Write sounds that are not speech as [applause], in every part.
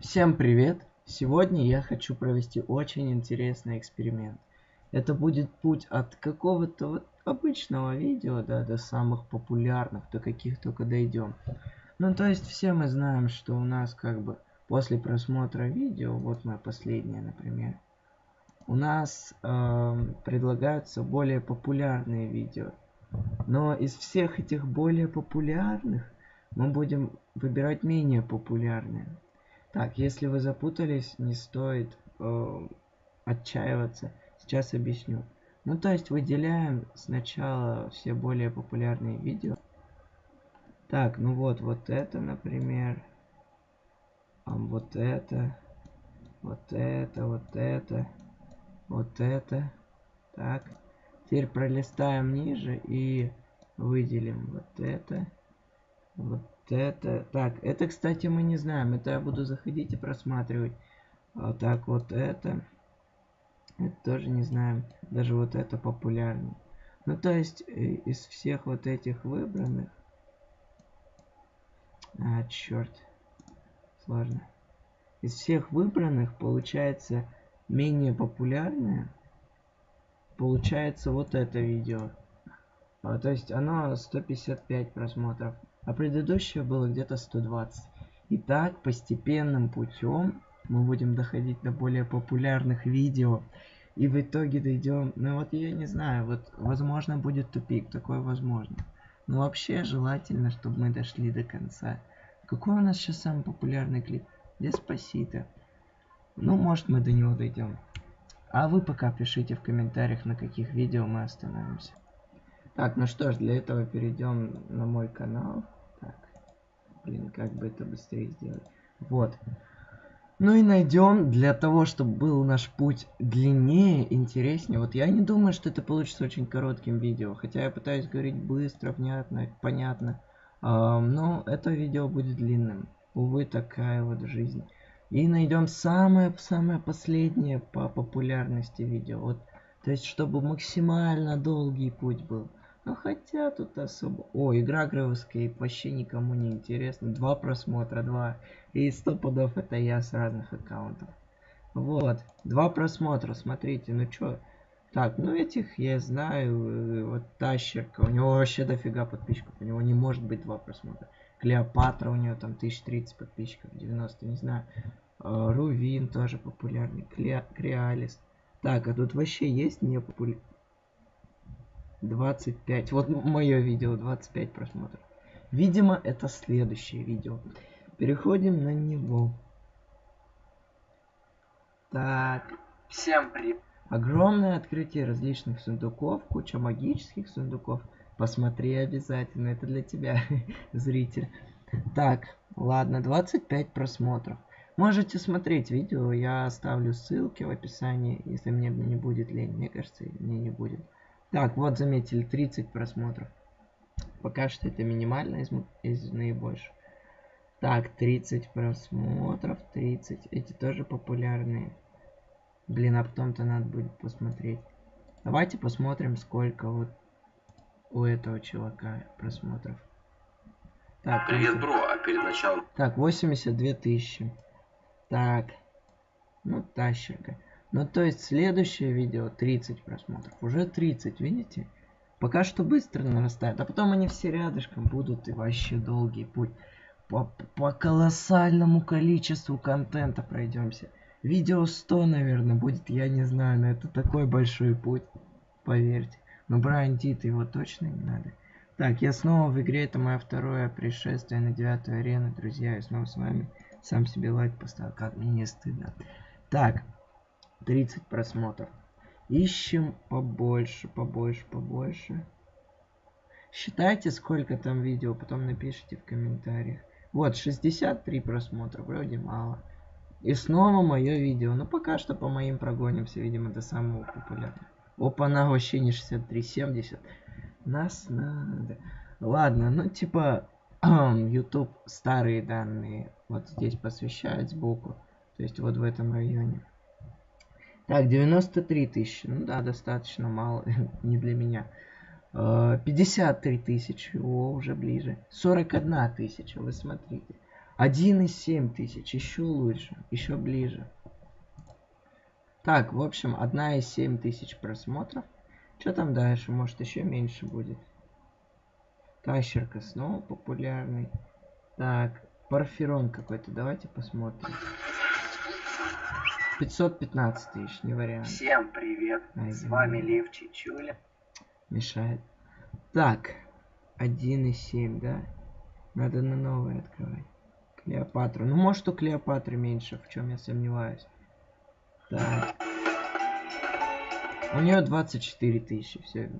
Всем привет! Сегодня я хочу провести очень интересный эксперимент. Это будет путь от какого-то вот обычного видео, да, до самых популярных, до каких только дойдем. Ну, то есть все мы знаем, что у нас как бы после просмотра видео, вот мое последнее, например, у нас э, предлагаются более популярные видео. Но из всех этих более популярных мы будем выбирать менее популярные. Так, если вы запутались, не стоит э, отчаиваться. Сейчас объясню. Ну, то есть выделяем сначала все более популярные видео. Так, ну вот, вот это, например. А вот это. Вот это, вот это. Вот это. Так. Теперь пролистаем ниже и выделим вот это. Вот это... Так, это, кстати, мы не знаем. Это я буду заходить и просматривать. А так, вот это... Это тоже не знаем. Даже вот это популярно. Ну, то есть, э, из всех вот этих выбранных... А, черт. Сложно. Из всех выбранных, получается, менее популярное. Получается вот это видео. А, то есть, оно 155 просмотров а предыдущее было где-то 120. И так постепенным путем мы будем доходить до более популярных видео. И в итоге дойдем, ну вот я не знаю, вот возможно будет тупик, такое возможно. Но вообще желательно, чтобы мы дошли до конца. Какой у нас сейчас самый популярный клип? Деспасито. Ну, может мы до него дойдем. А вы пока пишите в комментариях, на каких видео мы остановимся. Так, ну что ж, для этого перейдем на мой канал. Так, блин, как бы это быстрее сделать. Вот. Ну и найдем для того, чтобы был наш путь длиннее, интереснее. Вот я не думаю, что это получится очень коротким видео. Хотя я пытаюсь говорить быстро, внятно, понятно. Но это видео будет длинным. Увы, такая вот жизнь. И найдем самое-самое последнее по популярности видео. Вот, то есть, чтобы максимально долгий путь был. Ну хотя тут особо... О, игра Гревскейп вообще никому не интересно. Два просмотра, два. И сто пудов это я с разных аккаунтов. Вот, два просмотра, смотрите, ну чё. Так, ну этих я знаю, э, вот Тащерка, у него вообще дофига подписчиков, у него не может быть два просмотра. Клеопатра, у нее там 1030 подписчиков, 90, не знаю. А, Рувин тоже популярный, Креалис. Так, а тут вообще есть не популярный? 25. Вот мое видео, 25 просмотров. Видимо, это следующее видео. Переходим на него. Так. Всем привет. Огромное открытие различных сундуков, куча магических сундуков. Посмотри обязательно, это для тебя, [laughs] зритель. Так, ладно, 25 просмотров. Можете смотреть видео, я оставлю ссылки в описании, если мне не будет лень. Мне кажется, мне не будет. Так, вот заметили, 30 просмотров. Пока что это минимально из, из наибольших. Так, 30 просмотров, 30. Эти тоже популярные. Блин, а потом-то надо будет посмотреть. Давайте посмотрим, сколько вот у этого чувака просмотров. Так, Привет, бро, а перед началом... Так, 82 тысячи. Так, ну, тащерка. Ну, то есть, следующее видео 30 просмотров. Уже 30, видите? Пока что быстро нарастает. А потом они все рядышком будут и вообще долгий путь. По, по колоссальному количеству контента пройдемся. Видео 100, наверное, будет, я не знаю, но это такой большой путь. Поверьте. Но Брайан Тит его точно не надо. Так, я снова в игре, это мое второе пришествие на девятую арену, друзья, я снова с вами. Сам себе лайк поставил, как мне не стыдно. Так, 30 просмотров. Ищем побольше, побольше, побольше. Считайте, сколько там видео, потом напишите в комментариях. Вот, 63 просмотра, вроде мало. И снова мое видео. Но пока что по моим прогонимся, видимо, до самого популярного. Опа, на вообще не 63, 70. Нас надо. Ладно, ну типа, YouTube старые данные вот здесь посвящает сбоку. То есть вот в этом районе. Так, 93 тысячи. Ну да, достаточно мало. [laughs] Не для меня. 53 а, тысячи. О, уже ближе. 41 тысяча, вы смотрите. 1,7 тысяч. Еще лучше. Еще ближе. Так, в общем, 1,7 тысяч просмотров. Что там дальше? Может, еще меньше будет. Тащерка снова популярный. Так, Парферон какой-то. Давайте посмотрим. 515 тысяч, не вариант. Всем привет. Ай, С вами Лев Чичуля. Мешает. Так, 1,7, да? Надо на новое открывать. Клеопатру. Ну, может, у Клеопатры меньше, в чем я сомневаюсь. Так. У нее 24 тысячи. Все.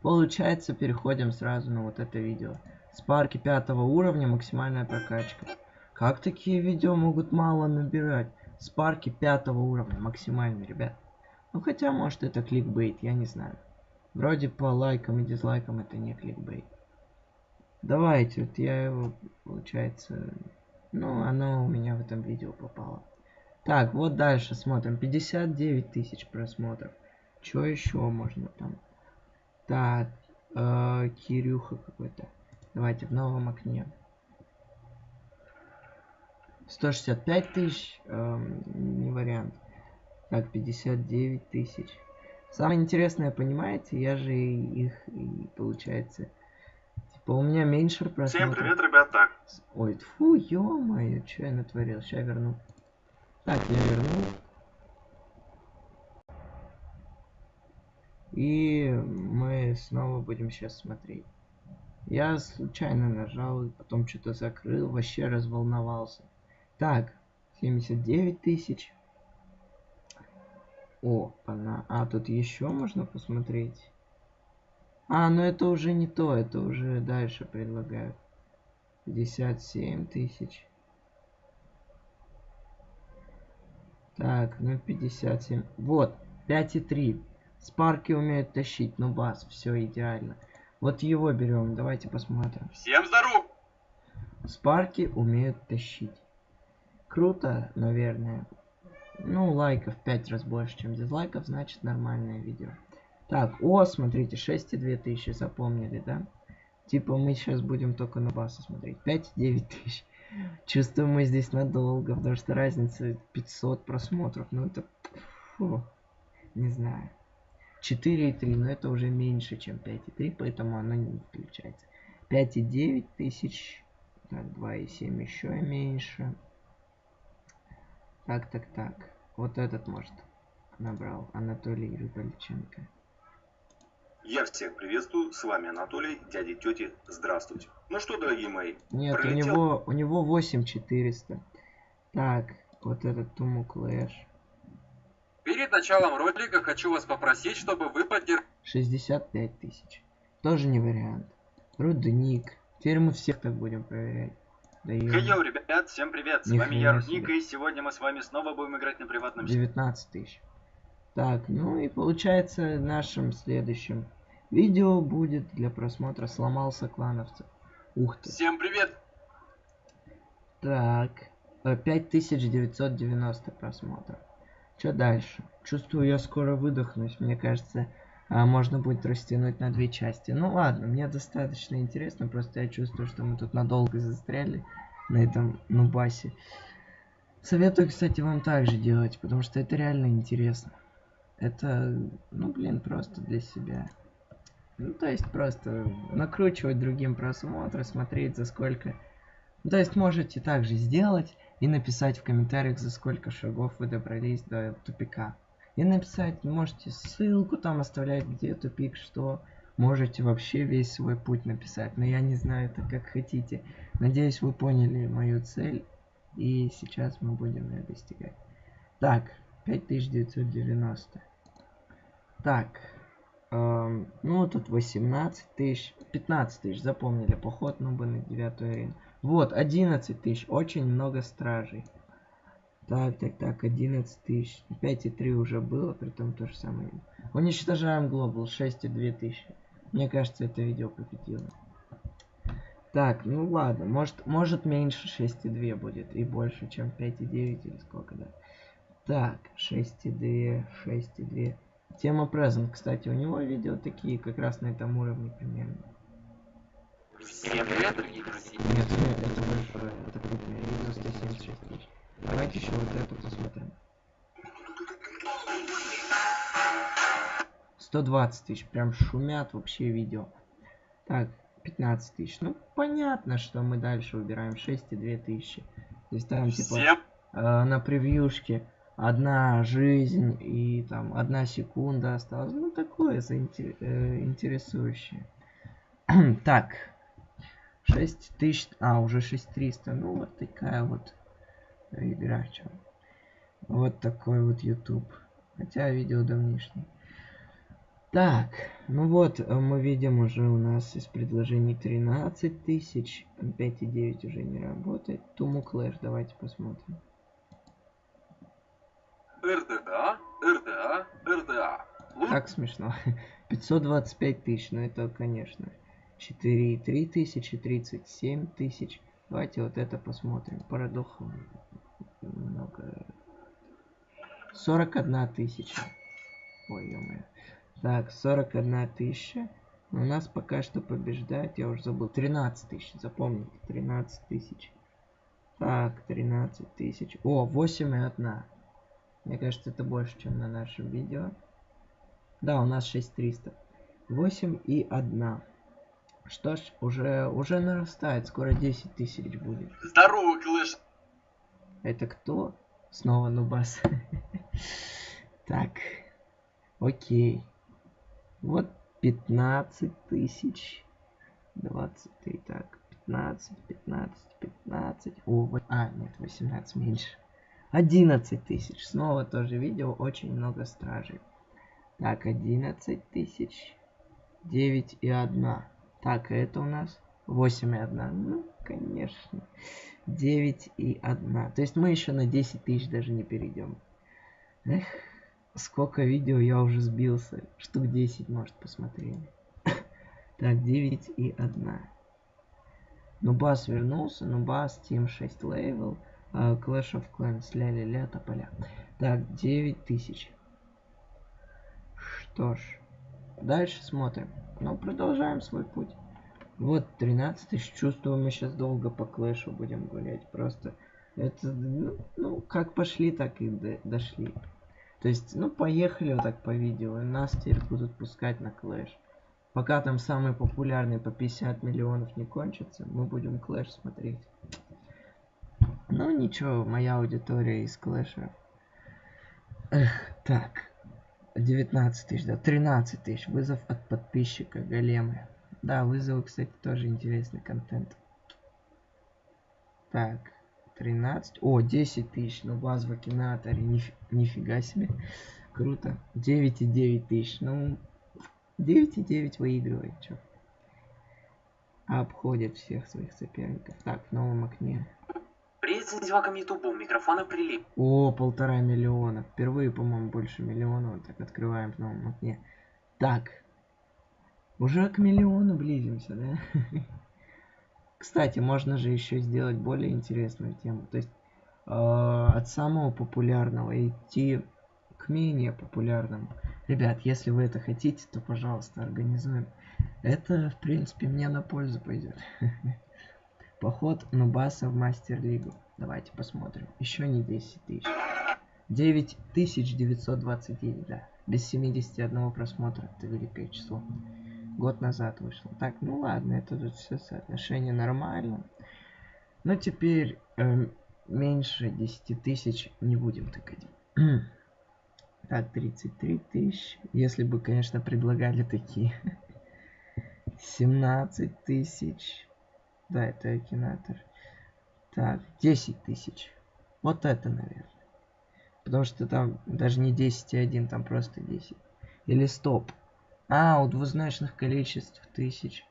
Получается, переходим сразу на вот это видео. Спарки пятого уровня, максимальная прокачка. Как такие видео могут мало набирать? Спарки пятого уровня, максимальный, ребят. Ну, хотя, может, это кликбейт, я не знаю. Вроде по лайкам и дизлайкам это не кликбейт. Давайте, вот я его, получается... Ну, оно у меня в этом видео попало. Так, вот дальше смотрим. 59 тысяч просмотров. Что еще можно там? Так, э, Кирюха какой-то. Давайте в новом окне. 165 тысяч, э, не вариант. Так, 59 тысяч. Самое интересное, понимаете, я же их, и, получается, типа у меня меньше просмотров. Всем привет, ребята. Ой, фу, ё-моё, что я натворил, сейчас верну. Так, я вернул. И мы снова будем сейчас смотреть. Я случайно нажал, потом что-то закрыл, вообще разволновался. Так, 79 тысяч. О, она. А, тут еще можно посмотреть. А, ну это уже не то, это уже дальше предлагают. 57 тысяч. Так, ну 57. Вот, 5,3. Спарки умеют тащить, ну бас, все идеально. Вот его берем, давайте посмотрим. Всем здоров! Спарки умеют тащить. Круто, наверное. Ну, лайков 5 раз больше, чем дизлайков, значит нормальное видео. Так, о, смотрите, 6,2 тысячи запомнили, да? Типа мы сейчас будем только на баса смотреть. 5,9 тысяч. Чувствую, мы здесь надолго, потому что разница 500 просмотров. Ну это... Фу, не знаю. 4,3, но это уже меньше, чем 5,3, поэтому оно не включается. 5,9 тысяч. Так, 2,7 еще меньше. Так, так, так. Вот этот, может, набрал. Анатолий Рыбальченко. Я всех приветствую, с вами Анатолий, дяди тети, здравствуйте. Ну что, дорогие мои, Нет, пролетел? у него, у него 8400. Так, вот этот Туму Клэш. Перед началом ролика хочу вас попросить, чтобы вы поддержали... 65 тысяч. Тоже не вариант. Рудник. Теперь мы всех так будем проверять. Да Йоу, ребят, всем привет, с вами я, Рудник, и сегодня мы с вами снова будем играть на приватном... 19 тысяч. Так, ну и получается нашим следующим видео будет для просмотра сломался клановцев. Ух ты. Всем привет! Так, 5990 э, просмотров. Что дальше? Чувствую, я скоро выдохнусь. Мне кажется, можно будет растянуть на две части. Ну ладно, мне достаточно интересно. Просто я чувствую, что мы тут надолго застряли на этом нубасе. Советую, кстати, вам также делать, потому что это реально интересно. Это, ну блин, просто для себя. Ну, то есть просто накручивать другим просмотры, смотреть за сколько. Ну, то есть можете также сделать и написать в комментариях, за сколько шагов вы добрались до тупика. И написать, можете ссылку там оставлять, где тупик, что. Можете вообще весь свой путь написать. Но я не знаю, это как хотите. Надеюсь, вы поняли мою цель. И сейчас мы будем ее достигать. Так, 5990. Так. Эм, ну, тут 18 тысяч. 15 тысяч, запомнили. Поход ну бы на 9 арену. Вот, 11 тысяч. Очень много стражей. Так, так, так, 11 тысяч. 5,3 уже было, при том то же самое. Уничтожаем глобал, 6,2 тысячи. Мне кажется, это видео победило. Так, ну ладно, может, может меньше 6,2 будет и больше, чем 5,9 или сколько, да. Так, 6,2, 6,2. Тема Present, кстати, у него видео такие, как раз на этом уровне примерно. Всем привет, дорогие друзья. Нет, нет, это большое, это крупное видео 176 тысяч. Давайте еще вот эту посмотрим. 120 тысяч, прям шумят вообще видео. Так, 15 тысяч. Ну, понятно, что мы дальше выбираем 6 и 2 тысячи. Есть там, типа, э, на превьюшке одна жизнь и там одна секунда осталась. Ну, такое заинте- э, интересующее. [clears throat] так, 6 тысяч, а, уже 6300. Ну, вот такая вот игра, чё. Вот такой вот YouTube. Хотя видео давнишний. Так, ну вот, э, мы видим уже у нас из предложений 13 тысяч. 5,9 уже не работает. Туму Клэш, давайте посмотрим. РДА, РДА, РДА. Так смешно. [laughs] 525 тысяч, ну это, конечно. 4,3 тысячи, 37 тысяч. Давайте вот это посмотрим. Парадох много. 41 тысяча. Ой, ё Так, 41 тысяча. У нас пока что побеждает, я уже забыл. 13 тысяч, запомните, 13 тысяч. Так, 13 тысяч. О, 8 и 1. Мне кажется, это больше, чем на нашем видео. Да, у нас 6300. 8 и 1. Что ж, уже, уже нарастает. Скоро 10 тысяч будет. Здорово, Клэш. Это кто? Снова Нубас. [laughs] Так. Окей. Вот 15 тысяч. 23. Так. 15, 15, 15. О, вот- а, нет, 18 меньше. 11 тысяч. Снова тоже видео. Очень много стражей. Так, 11 тысяч. 9 и 1. Так, это у нас 8 и 1. Ну, конечно. 9 и 1. То есть мы еще на 10 тысяч даже не перейдем. Эх, сколько видео я уже сбился. Штук 10, может, посмотрели. [laughs] Так, 9 и 1. Нубас вернулся. Нубас, Team 6 level. а, Clash of Clans, ля-ля-ля, тополя. Так, 9 тысяч. Что ж, дальше смотрим. Ну, продолжаем свой путь. Вот 13 тысяч. Чувствую, мы сейчас долго по клэшу будем гулять. Просто это, ну, ну, как пошли, так и до- дошли. То есть, ну, поехали вот так по видео. и Нас теперь будут пускать на клэш. Пока там самый популярный по 50 миллионов не кончится, мы будем клэш смотреть. Ну, ничего, моя аудитория из клэша. Эх, так. 19 тысяч, да, 13 тысяч. Вызов от подписчика, големы. Да, вызовы, кстати, тоже интересный контент. Так, 13. О, 10 тысяч, ну баз в Акинаторе, ниф- нифига себе. Круто. 9,9 тысяч, ну, 9,9 выигрывает, чё. Обходит всех своих соперников. Так, в новом окне. Привет, сензивакам Ютубу. Микрофона прилип. О, полтора миллиона. Впервые, по-моему, больше миллиона. Вот так открываем в новом окне. Так. Уже к миллиону близимся, да? [laughs] Кстати, можно же еще сделать более интересную тему. То есть э, от самого популярного идти к менее популярному. Ребят, если вы это хотите, то, пожалуйста, организуем. Это, в принципе, мне на пользу пойдет. [laughs] Поход Нубаса в Мастер-лигу. Давайте посмотрим. Еще не 10 тысяч. 9929, да. Без 71 просмотра. Это великое число. Год назад вышло. Так, ну ладно, это тут все соотношение нормально. Но теперь эм, меньше 10 тысяч не будем тыкать. [clears throat] так, 33 тысяч. Если бы, конечно, предлагали такие. [laughs] 17 тысяч. Да, это Акинатор. Так, 10 тысяч. Вот это, наверное. Потому что там даже не 10 и 1, там просто 10. Или стоп. А, у двузначных количеств тысяч.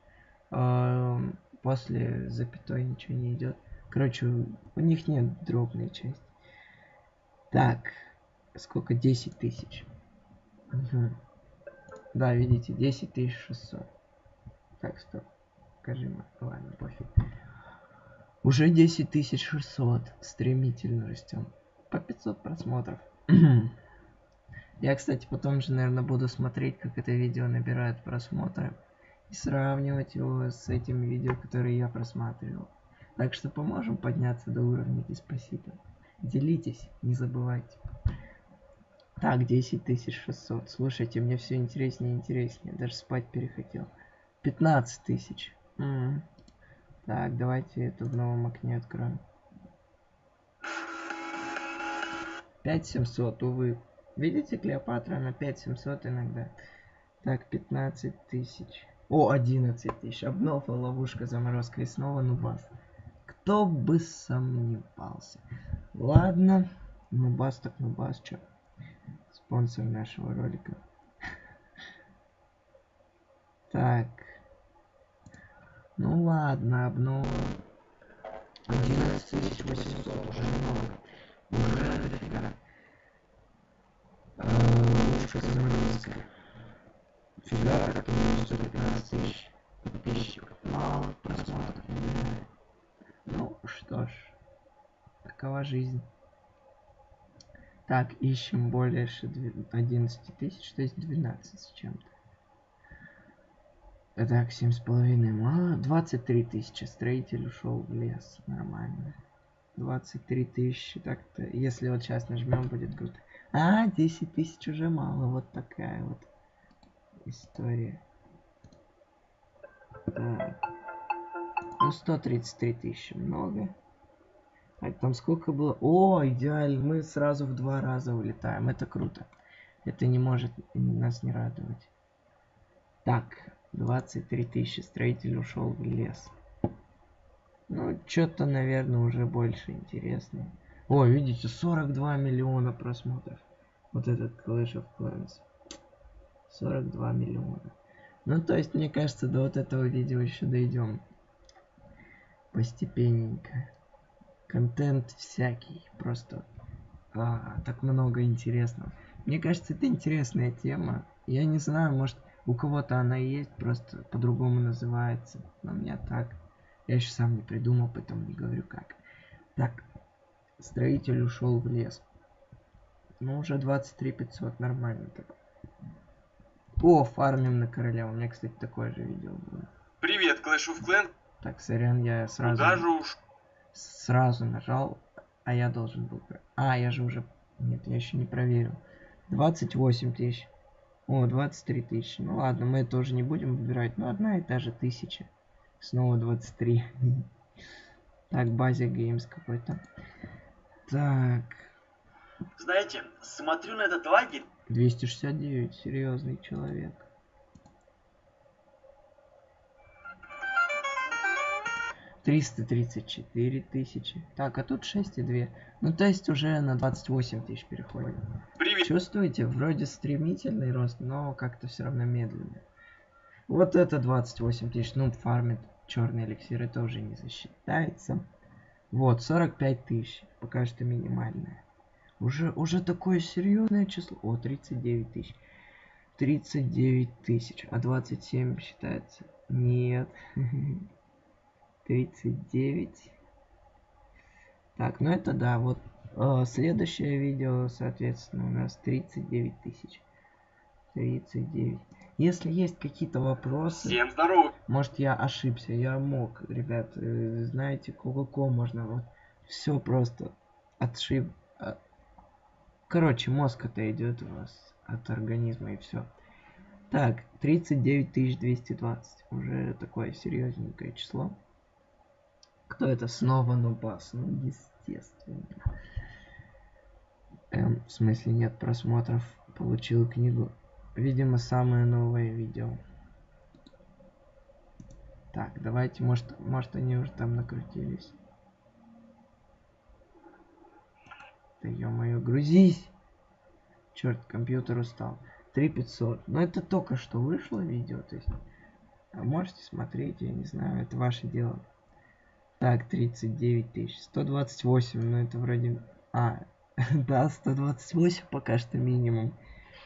эм, после запятой ничего не идет. Короче, у, них нет дробной части. Так, сколько? 10 тысяч. Да, видите, 10 тысяч 600. Так, стоп. Скажи, ладно, пофиг. Уже 10 тысяч 600. Стремительно растем. По 500 просмотров. [clears throat] Я, кстати, потом же, наверное, буду смотреть, как это видео набирает просмотры. и сравнивать его с этими видео, которые я просматривал. Так что поможем подняться до уровня Диспосита. Делитесь, не забывайте. Так, 10600. Слушайте, мне все интереснее и интереснее. Даже спать перехотел. 15 тысяч. Так, давайте это в новом окне откроем. 5700, увы. Видите, Клеопатра на 5700 иногда. Так, 15 тысяч. О, 11 тысяч. Обнова, ловушка, заморозка и снова нубас. Кто бы сомневался. Ладно. Нубас так нубас, чё. Спонсор нашего ролика. [laughs] Так. Ну ладно, обнова. 11800 уже много. Уже дофига. Лучше заморозка. Фига, как минимум 115 тысяч подписчиков. Мало просмотров. Ну что ж, такова жизнь. Так, ищем больше 11 тысяч, то есть 12 с чем-то. Так, семь с половиной мало. 23 тысячи. Строитель ушел в лес. Нормально. 23 тысячи. Так-то, если вот сейчас нажмем, будет круто. А, 10 тысяч уже мало. Вот такая вот история. Так. Ну, 133 тысячи. Много. Так, там сколько было? О, идеально. Мы сразу в два раза улетаем. Это круто. Это не может нас не радовать. Так, 23 тысячи. Строитель ушел в лес. Ну, что-то, наверное, уже больше интересно. О, видите, 42 миллиона просмотров. Вот этот Clash of Clans. 42 миллиона. Ну, то есть, мне кажется, до вот этого видео еще дойдем. Постепенненько. Контент всякий. Просто а, так много интересного. Мне кажется, это интересная тема. Я не знаю, может, у кого-то она есть, просто по-другому называется. Но у меня так. Я еще сам не придумал, поэтому не говорю как. Так, строитель ушел в лес. Ну, уже 23 500, нормально так. О, фармим на короля. У меня, кстати, такое же видео было. Привет, Clash of Clans. Так, сорян, я сразу... Куда же уж? Сразу нажал, а я должен был... А, я же уже... Нет, я еще не проверил. 28 тысяч. О, 23 тысячи. Ну ладно, мы тоже не будем выбирать. Ну, одна и та же тысяча. Снова 23. [laughs] Так, базе геймс какой-то. Так. Знаете, смотрю на этот лагерь, 269, серьезный человек. Триста тридцать четыре тысячи. Так, а тут шесть и две. Ну, то есть уже на 28 тысяч переходим. Привет. Чувствуете, вроде стремительный рост, но как-то все равно медленно. Вот это 28 тысяч, ну, фармит черные эликсиры тоже не засчитается. Вот, 45 тысяч, пока что минимальное. Уже, уже такое серьезное число. О, 39 тысяч. 39 тысяч. А 27 считается? Нет. [laughs] 39. Так, ну это да, вот следующее видео, соответственно, у нас 39 тысяч. 39. Если есть какие-то вопросы, Всем здоров. может я ошибся, я мог, ребят, э, знаете, кое можно вот все просто отшиб. а- Короче, мозг это идет у вас от организма и все. Так, 39 220. Уже такое серьезненькое число. Кто это снова Нубас? Ну, естественно. Эм, в смысле нет просмотров. Получил книгу. Видимо, самое новое видео. Так, давайте, может, может они уже там накрутились. Да ё-моё, грузись! Черт, компьютер устал. 3500. Но это только что вышло видео, то есть... а можете смотреть, я не знаю, это ваше дело. Так, 39 тысяч. 128, ну это вроде... А, [laughs] да, 128 пока что минимум.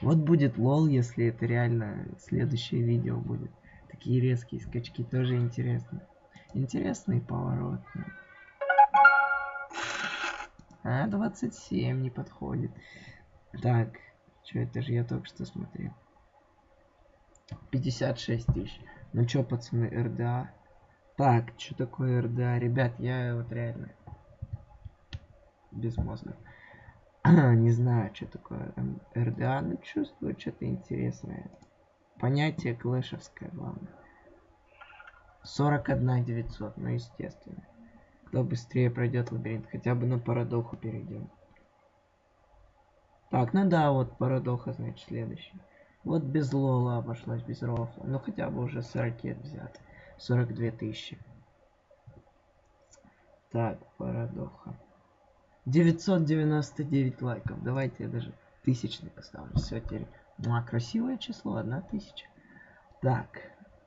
Вот будет лол, если это реально следующее видео будет. Такие резкие скачки тоже интересно. Интересный поворот. А, 27 не подходит. Так, что это же я только что смотрел. 56 тысяч. Ну чё, пацаны, РДА? Так, что такое РДА? Ребят, я вот реально без мозга. [clears throat] Не знаю, что такое РДА, но чувствую что-то интересное. Понятие клэшевское, главное. 41 900, ну естественно. Кто быстрее пройдет лабиринт, хотя бы на парадоху перейдем. Так, ну да, вот парадоха, значит, следующий. Вот без лола обошлась, без рофла. Ну хотя бы уже с ракет взят. 42 тысячи. Так, парадоха. 999 лайков. Давайте я даже тысячный поставлю. Все, теперь. Ну, а красивое число, одна тысяча. Так,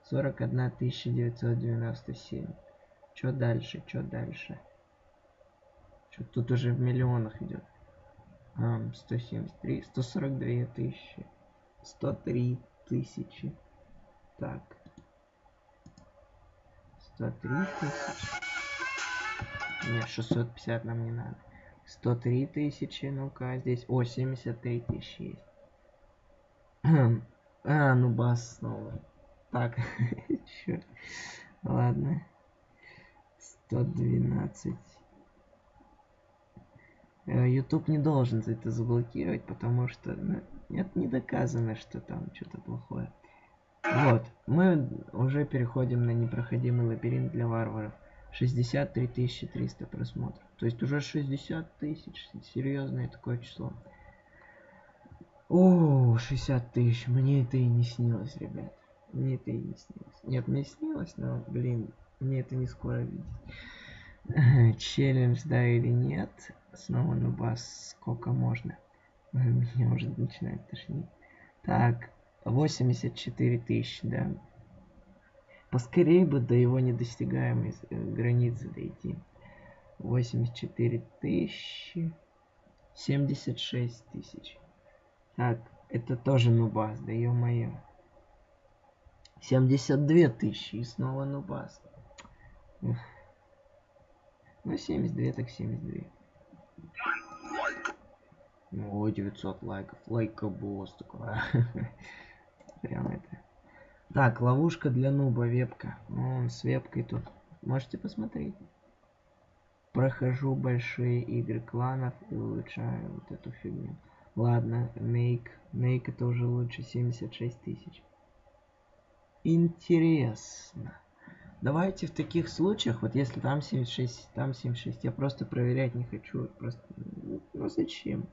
41 997. Что дальше, что дальше? Что тут уже в миллионах идет. А, 173, 142 тысячи. 103 тысячи. Так. 103 тысячи. Нет, 650 нам не надо. 103 тысячи, ну-ка, здесь... О, 73 тысячи есть. [clears throat] а, ну бас снова. Так, [laughs] черт. Ладно. 112. Э, YouTube не должен это заблокировать, потому что ну, нет, не доказано, что там что-то плохое. Вот, мы уже переходим на непроходимый лабиринт для варваров. 63 300 просмотров. То есть уже 60 тысяч. Серьезное такое число. О, 60 тысяч. Мне это и не снилось, ребят. Мне это и не снилось. Нет, мне снилось, но, блин, мне это не скоро видеть. [laughs] Челлендж, да или нет? Снова на бас сколько можно? [laughs] Меня уже начинает тошнить. Так, 84 тысячи, да. Поскорее бы до его недостигаемой э, границы дойти. 84 тысячи. 76 тысяч. Так, это тоже нубас, да ё-моё. 72 тысячи и снова нубас. Эх. Ну, 72 так 72. О, 900 лайков. Лайкобос такой. [laughs] Прям это. Так, ловушка для нуба, вебка. Он с вебкой тут. Можете посмотреть. Прохожу большие игры кланов и улучшаю вот эту фигню. Ладно, Нейк. Нейк это уже лучше 76 тысяч. Интересно. Давайте в таких случаях, вот если там 76, там 76, я просто проверять не хочу. Просто, ну зачем?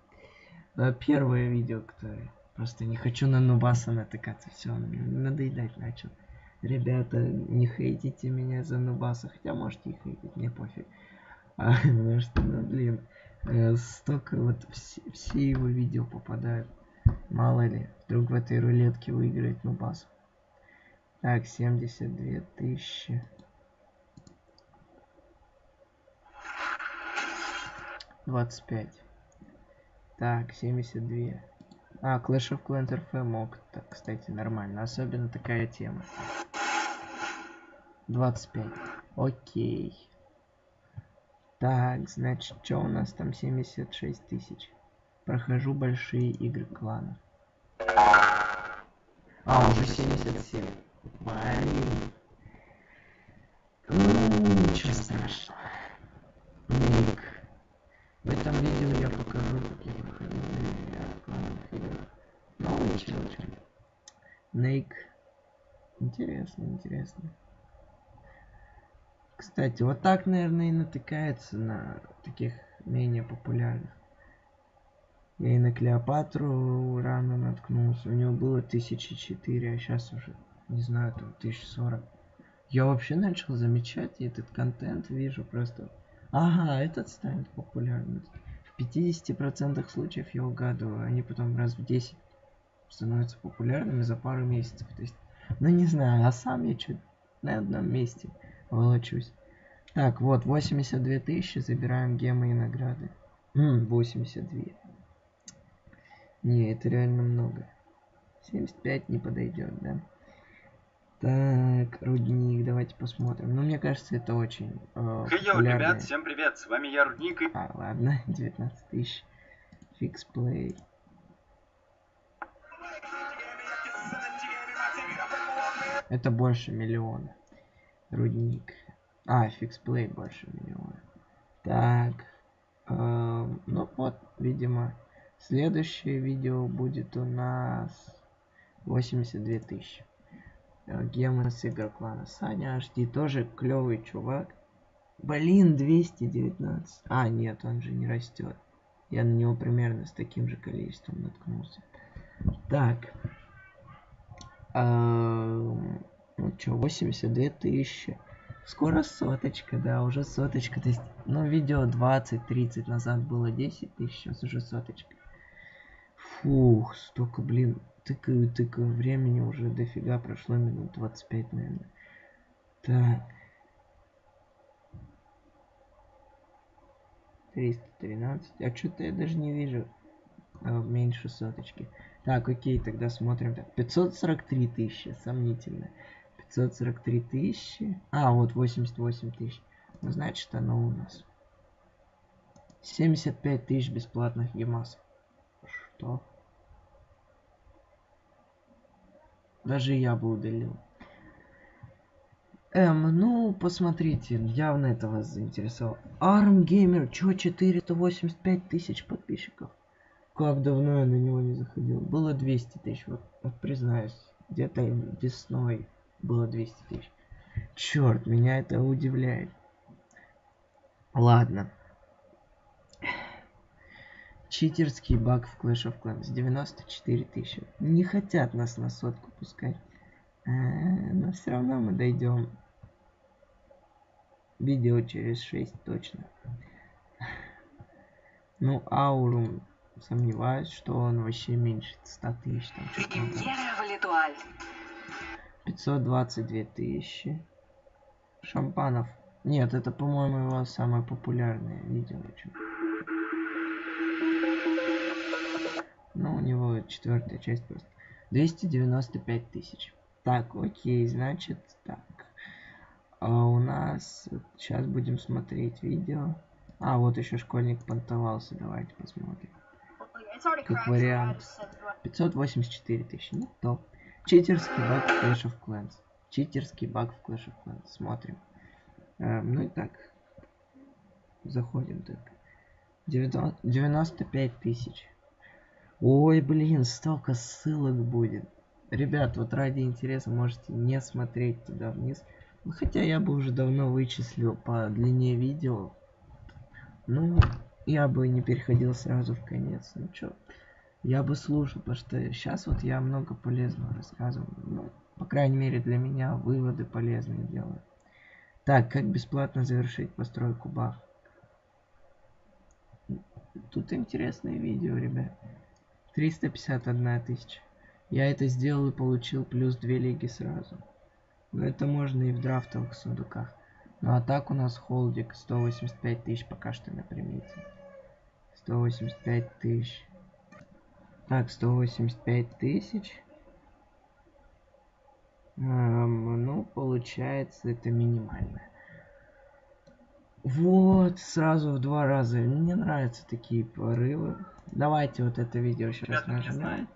Э, Первое видео, которое... Просто не хочу на Нубаса натыкаться. Все, надоедать начал. Ребята, не хейтите меня за Нубаса. Хотя можете и хейтить, мне пофиг. [laughs] Потому что, ну, блин, э, столько вот все, все его видео попадают. Мало ли, вдруг в этой рулетке выиграет Нубас. Так, 72 тысячи. Двадцать пять. Так, 72. А, Clash of Clans RF мог. Так, кстати, нормально. Особенно такая тема. 25. Окей. Так, значит, что у нас там 76 тысяч. Прохожу большие игры кланов. А, уже 77. Блин. Ну, ничего страшного. Ник. В этом видео я покажу, как я проходил на клановых играх. Новые челленджи. Нейк. Интересно, интересно. Кстати, вот так, наверное, и натыкается на таких менее популярных. Я и на Клеопатру рано наткнулся. У него было 1004, а сейчас уже, не знаю, там 1040. Я вообще начал замечать, и этот контент вижу просто Ага, этот станет популярным. В 50% случаев я угадываю, они потом раз в 10 становятся популярными за пару месяцев. То есть, ну не знаю, а сам я чуть на одном месте волочусь. Так, вот, 82 тысячи, забираем гемы и награды. М, 82. Не, это реально много. 75 не подойдет, да? Так, рудник, давайте посмотрим. Ну, мне кажется, это очень э, Хей, йоу, популярное. ребят, всем привет, с вами я, Рудник, и... А, ладно, [laughs] 19 тысяч. FixPlay. Это больше миллиона. Рудник. А, FixPlay больше миллиона. Так. эм, ну вот, видимо, следующее видео будет у нас 82 тысячи. Э, Гемы с игр клана Саня HD тоже клевый чувак. Блин, 219. А, нет, он же не растет. Я на него примерно с таким же количеством наткнулся. Так. Эм, Ну что, 82 тысячи. Скоро соточка, да, уже соточка. То есть, ну, видео 20-30 назад было 10 тысяч, сейчас уже соточка. Фух, столько, блин, тыкаю, тыкаю, времени уже дофига прошло, минут 25, наверное. Так. 313. А что-то я даже не вижу а, меньше соточки. Так, окей, тогда смотрим. Так, 543 тысячи, сомнительно. 543 тысячи. А, вот 88 тысяч. Ну, значит, оно у нас. 75 тысяч бесплатных гемасов. Что? Даже я бы удалил. Эм, ну, посмотрите, явно это вас заинтересовало. Арм Геймер, чё, 485 тысяч подписчиков? Как давно я на него не заходил? Было 200 тысяч, вот, вот признаюсь. Где-то весной было 200 тысяч. Черт, меня это удивляет. Ладно. Читерский баг в Clash of Clans. 94 тысячи. Не хотят нас на сотку пускать. Э, Но все равно мы дойдем. Видео через 6 точно. Ну, Аурум, сомневаюсь, что он вообще меньше 100 тысяч. Там 522 тысячи. Шампанов. Нет, это, по-моему, его самое популярное видео. Ну, у него четвертая часть просто. 295 тысяч. Так, окей, значит, так. А у нас сейчас будем смотреть видео. А, вот еще школьник понтовался. Давайте посмотрим. Как вариант. 584 тысячи. Ну, топ. Читерский баг в Clash of Clans. Читерский баг в Clash of Clans. Смотрим. Эм, ну и так. Заходим так. 90 95 тысяч. Ой, блин, столько ссылок будет. Ребят, вот ради интереса можете не смотреть туда вниз. Ну, Хотя я бы уже давно вычислил по длине видео. Ну, я бы не переходил сразу в конец. Ну чё, я бы слушал, потому что сейчас вот я много полезного рассказываю. Ну, по крайней мере для меня выводы полезные делаю. Так, как бесплатно завершить постройку баф? Тут интересное видео, ребят. 351 тысяча. Я это сделал и получил плюс 2 лиги сразу. Но это можно и в драфтовых сундуках. Ну а так у нас холдик 185 тысяч пока что на примете. 185 тысяч. Так, 185 тысяч. Эм, ну, получается, это минимально. Вот, сразу в два раза. Мне нравятся такие порывы. Давайте вот это видео сейчас нажимаем.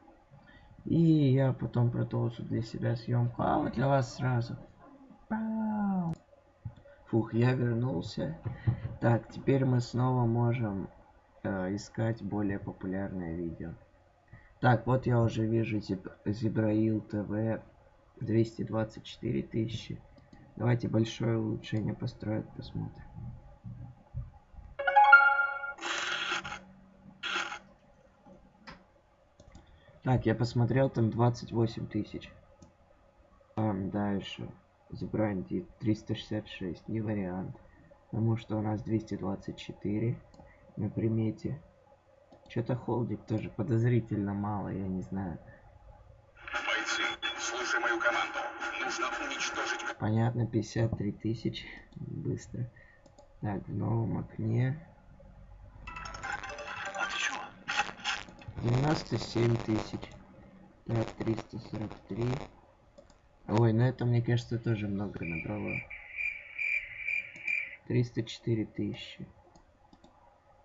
И я потом продолжу для себя съемку. А вот для вас сразу. Пау. Фух, я вернулся. Так, теперь мы снова можем э, искать более популярное видео. Так, вот я уже вижу Зеб- Зебраил ТВ 224 тысячи. Давайте большое улучшение построить, посмотрим. Так, я посмотрел, там 28 тысяч. Там дальше. Забрандит 366, не вариант. Потому что у нас 224 на примете. Что-то холдик тоже подозрительно мало, я не знаю. Бойцы, слушай мою команду. Нужно уничтожить Понятно, 53 тысячи. Быстро. Так, в новом окне. А ты чего? 97 тысяч. Так, 343. Ой, ну это, мне кажется, тоже много набрало. 304 тысячи.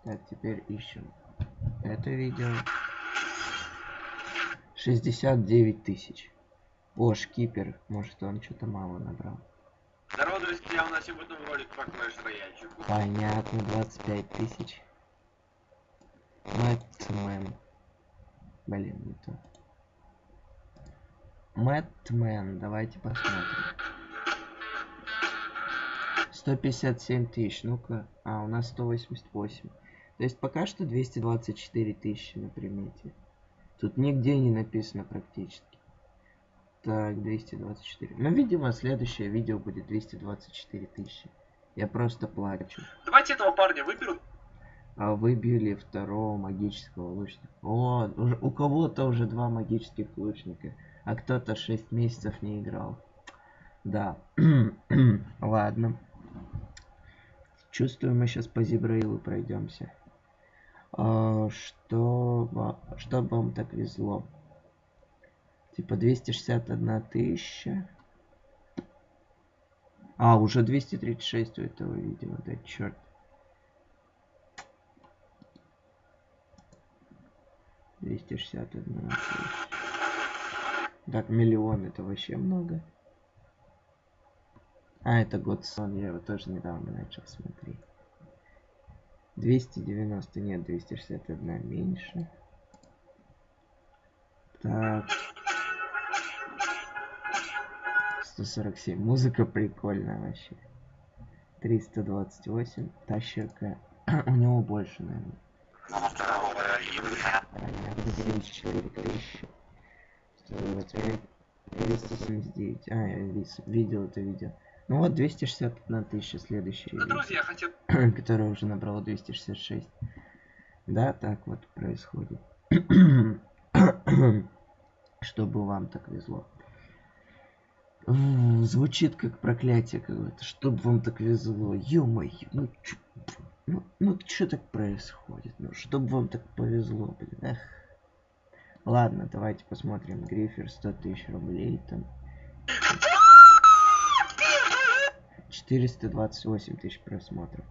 Так, теперь ищем. Это видео. 69 тысяч. О, шкипер. Может он что-то мало набрал. Здорово, друзья, у нас сегодня ролик по Clash Royale. Понятно, 25 тысяч. Мэтмен. Блин, не то. Мэтмен, давайте посмотрим. 157 тысяч, ну-ка. А, у нас 188. То есть пока что 224 тысячи на примете. Тут нигде не написано практически. Так, 224. Ну, видимо, следующее видео будет 224 тысячи. Я просто плачу. Давайте этого парня выберу. А выбили второго магического лучника. О, уже, у кого-то уже два магических лучника, а кто-то 6 месяцев не играл. Да. [clears throat] Ладно. Чувствую, мы сейчас по Зибраилу пройдемся. А, что, что вам так везло? Типа 261 тысяча. А, уже 236 у этого видео, да черт. Двести шестьдесят. Так, миллион это вообще много. А, это Годсон, я его тоже недавно начал смотреть. 290, нет, 261 меньше. Так. 147. Музыка прикольная вообще. 328. Тащерка. [clears throat] У него больше, наверное. Понятно, 74 тысячи. 125. 279. А, я видел это видео. Ну вот 261 тысяча следующее Да, видео, друзья, хотел... [clears throat] которое уже набрало 266. Да, так вот происходит. [clears throat] Чтобы вам так везло. Звучит как проклятие какое-то. Чтобы вам так везло. Ё-моё, ну чё, ну, ну чё так происходит? Ну, чтобы вам так повезло, блин, эх. Ладно, давайте посмотрим. Грифер 100 тысяч рублей там. 428 тысяч просмотров.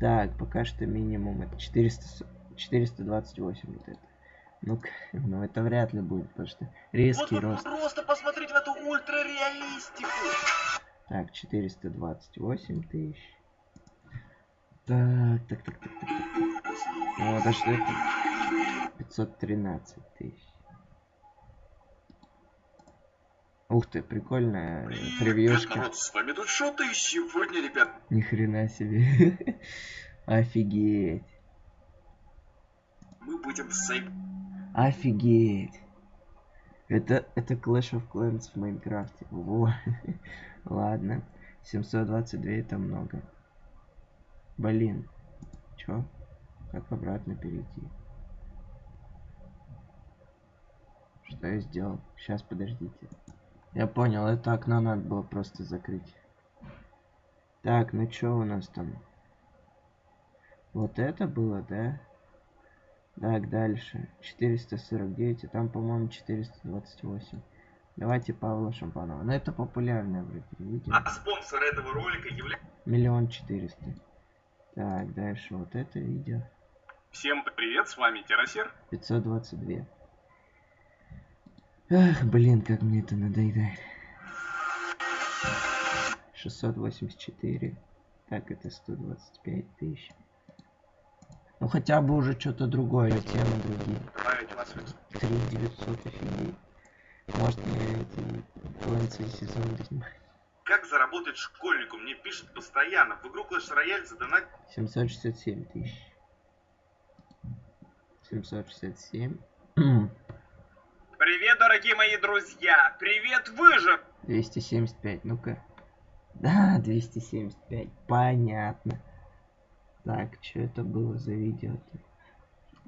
Так, пока что минимум это 400, с- 428 вот это. ну [laughs] ну это вряд ли будет, потому что Вот резкий вы рост. просто посмотрите в эту ультрареалистику. Так, 428 тысяч. Так, так, так, так, так, так. О, да что это? 513 тысяч. Ух ты, прикольная э, превьюшка. народ, с вами тут Шота, и сегодня, ребят, Ни хрена себе. [laughs] Офигеть. мы будем сейв... Офигеть. Это, это Clash of Clans в Майнкрафте. Во. [laughs] Ладно. 722 это много. Блин. Чё? Как обратно перейти? Что я сделал? Сейчас, подождите. Я понял, это окно надо было просто закрыть. Так, ну чё у нас там? Вот это было, да? Так, дальше. 449, а там, по-моему, 428. Давайте Павла Шампанова. Ну, это популярное вроде видео. А спонсор этого ролика является... Миллион четыреста. Так, дальше вот это видео. Всем привет, с вами Террасер. 522. Ах, блин, как мне это надоедает. 684. Так, это 125 тысяч. Ну хотя бы уже что-то другое, темы другие. 3900 офигеть. Может мне эти концы сезон снимать. Как заработать школьнику? Мне пишут постоянно. В игру Clash Royale задонать 767 тысяч. 767. Привет, дорогие мои друзья! Привет, выжив! 275, ну-ка. Да, 275, понятно. Так, что это было за видео-то?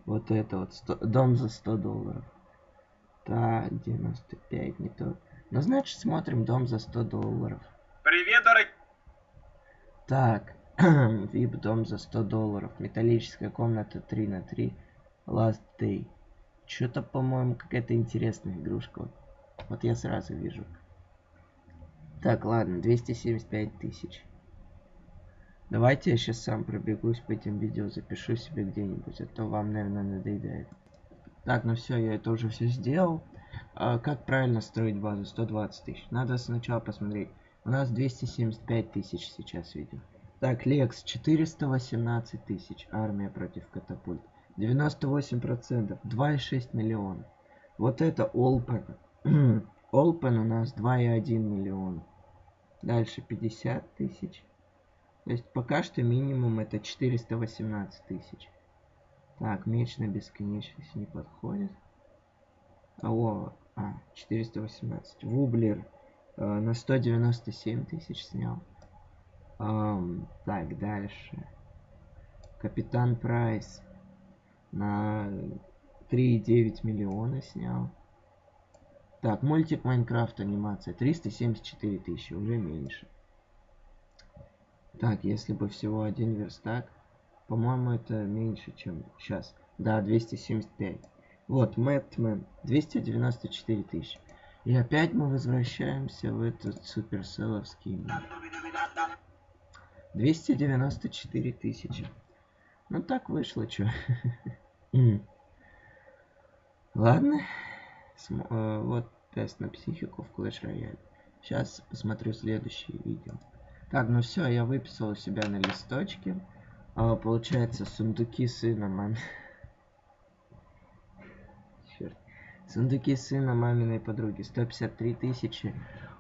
Вот это вот, 100 дом за 100 долларов. Так, 95, не то. Ну, значит, смотрим дом за 100 долларов. Привет, дорогие... Так, [clears throat] VIP дом за 100 долларов. Металлическая комната 3 на 3. Last Day. Что-то, по-моему, какая-то интересная игрушка. Вот. Вот я сразу вижу. Так, ладно, 275 тысяч. Давайте я сейчас сам пробегусь по этим видео, запишу себе где-нибудь, а то вам, наверное, надоедает. Так, ну все, я это уже все сделал. а, как правильно строить базу 120 тысяч? Надо сначала посмотреть. У нас 275 тысяч сейчас видео. Так, Лекс 418 тысяч. Армия против катапульт. 98%. 2,6 миллиона. Вот это Олпен. [clears throat] Олпен у нас 2,1 миллиона. Дальше 50 тысяч. То есть пока что минимум это 418 тысяч. Так, меч на бесконечность не подходит. А, о, а, 418. Вублер э, на 197 тысяч снял. Ам, так, дальше. Капитан Прайс на 3,9 миллиона снял. Так, мультик Майнкрафт анимация 374 тысячи, уже меньше. Так, если бы всего один верстак, по-моему, это меньше, чем сейчас. Да, 275. Вот, Мэтмен, 294 тысячи. И опять мы возвращаемся в этот суперселовский мир. 294 тысячи. Ну так вышло, чё. [laughs] Ладно. См э, вот тест на психику в Clash Royale. Сейчас посмотрю следующее видео. Так, ну все, я выписал у себя на листочке. А, получается, сундуки сына мам... [laughs] Черт. Сундуки сына маминой подруги. 153 тысячи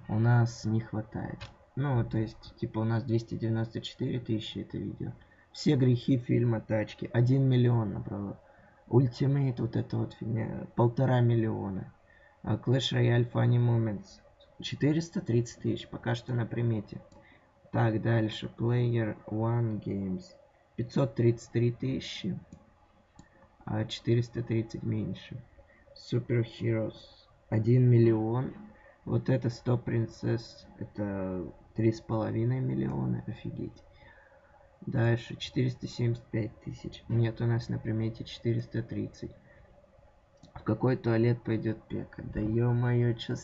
у нас не хватает. Ну, то есть, типа, у нас 294 тысячи это видео. Все грехи фильма «Тачки». 1 миллион набрало. Ультимейт, вот это вот фигня, полтора миллиона. А Clash Royale Funny Moments. 430 тысяч, пока что на примете. Так, дальше. Player One Games. 533 тысячи. А 430 меньше. Super Heroes. 1 миллион. Вот это 100 принцесс. Это три с половиной миллиона. Офигеть. Дальше 475 тысяч. Нет, у нас на примете 430. В какой туалет пойдет пека? Да ё-моё, чё...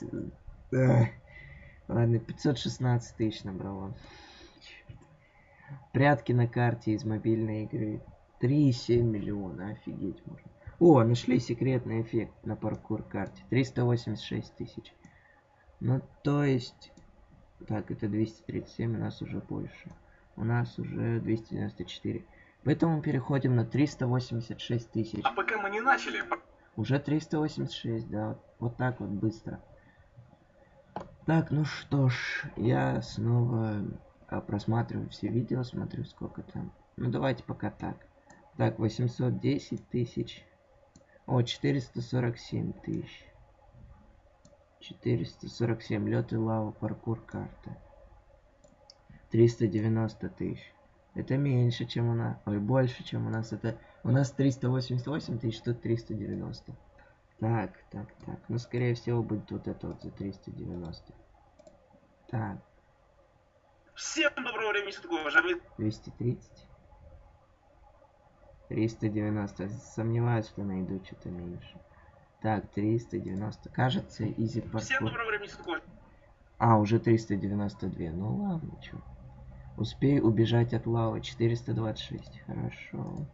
Эх. Ладно, 516 тысяч набрало. Прятки на карте из мобильной игры. 3,7 миллиона, офигеть можно. О, нашли секретный эффект на паркур карте. 386 тысяч. Ну, то есть... Так, это 237, у нас уже больше. У нас уже 294. Поэтому переходим на 386 тысяч. А пока мы не начали, Уже 386, да. Вот, вот так вот быстро. Так, ну что ж, я снова а, просматриваю все видео, смотрю сколько там. Ну давайте пока так. Так, 810 тысяч. О, 447 тысяч. 447. Лед и лава, паркур, карта. 390 тысяч. Это меньше, чем у нас. Ой, больше, чем у нас. Это у нас 388 тысяч, тут 390. Так, так, так. Ну, скорее всего, будет вот это вот за 390. Так, Всем доброго времени суток, уважаемые 230. 390. Сомневаюсь, что найду что-то меньше. Так, 390. Кажется, изи Всем паркур. доброго времени суток. А, уже 392. Ну ладно, чё. Успей убежать от лавы. 426. Хорошо.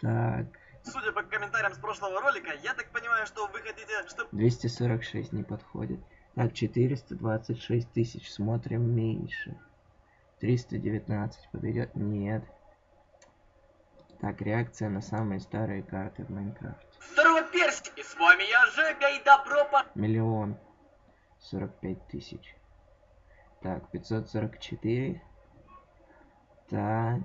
Так, Судя по комментариям с прошлого ролика, я так понимаю, что вы хотите, чтобы 246 не подходит. Так, 426 тысяч. Смотрим меньше. 319 подойдет? Нет. Так, реакция на самые старые карты в Майнкрафте. Здорово, персики! С вами я, Жека, и добро по... Миллион. 45 тысяч. Так, 544. Так.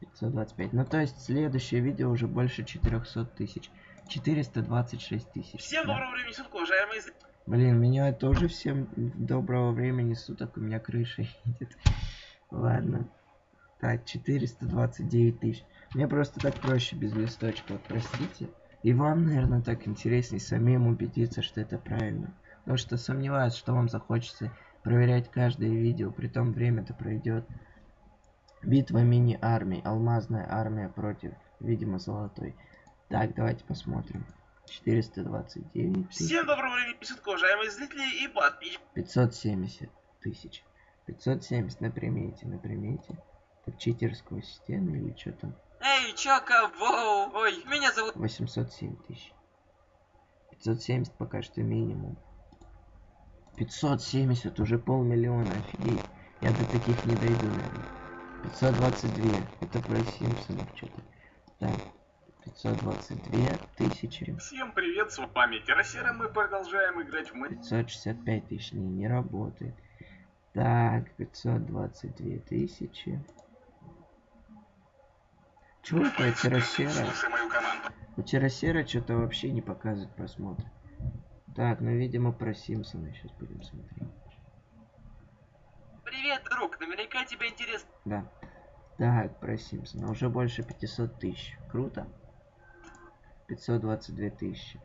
525. Ну, то есть, следующее видео уже больше 400 тысяч. 426 тысяч. Всем да. доброго времени суток, уважаемые. Блин, меня тоже всем доброго времени суток, у меня крыша [laughs] едет. Ладно. Так, 429 тысяч. Мне просто так проще без листочка, простите. И вам, наверное, так интереснее самим убедиться, что это правильно. Потому что сомневаюсь, что вам захочется проверять каждое видео, при том время-то пройдет. Битва мини-армий, алмазная армия против, видимо, золотой. Так, давайте посмотрим. 429 тысяч. Всем доброго времени суток, уважаемые зрители и подписчики. 570 тысяч. 570 на примете, на примете. Так читерскую стену или что там? Эй, чё, кого? Ой, меня зовут... 807 тысяч. 570 пока что минимум. 570, уже полмиллиона, офигеть. Я до таких не дойду, наверное. 522, это про Симпсонов что-то. Так, 522 тысячи. Всем привет, с вами Террасера, мы продолжаем играть в Мэтт. 565 тысяч, не, не работает. Так, 522 тысячи. Чего такое Террасера? У Террасера что-то вообще не показывает просмотр. Так, ну, видимо, про Симпсона сейчас будем смотреть. Привет, друг, наверняка тебе интересно. Да. Так, про Симпсона. Уже больше 500 тысяч. Круто. 522 тысячи.